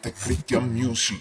este Christian Music.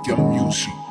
with your music.